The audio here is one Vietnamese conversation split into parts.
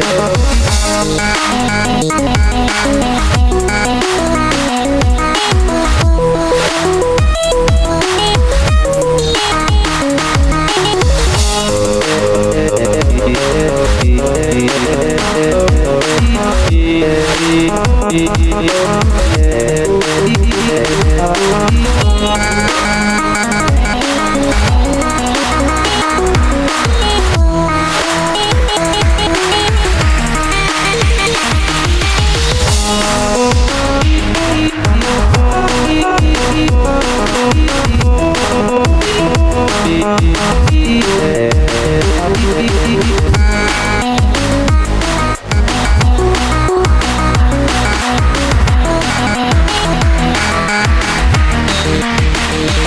yeah.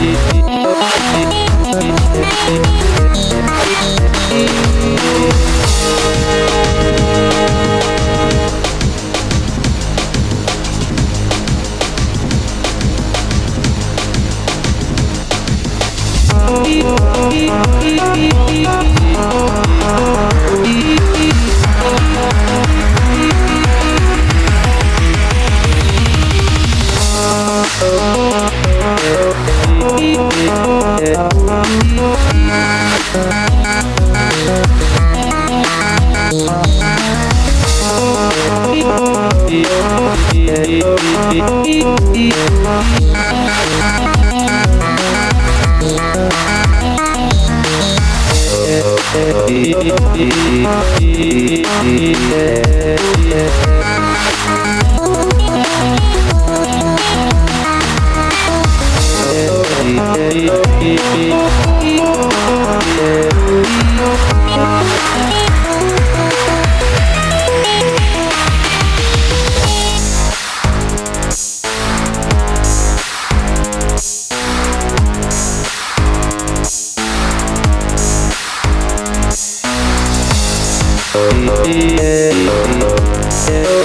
It, it, Yeah, yeah, yeah. Yeah.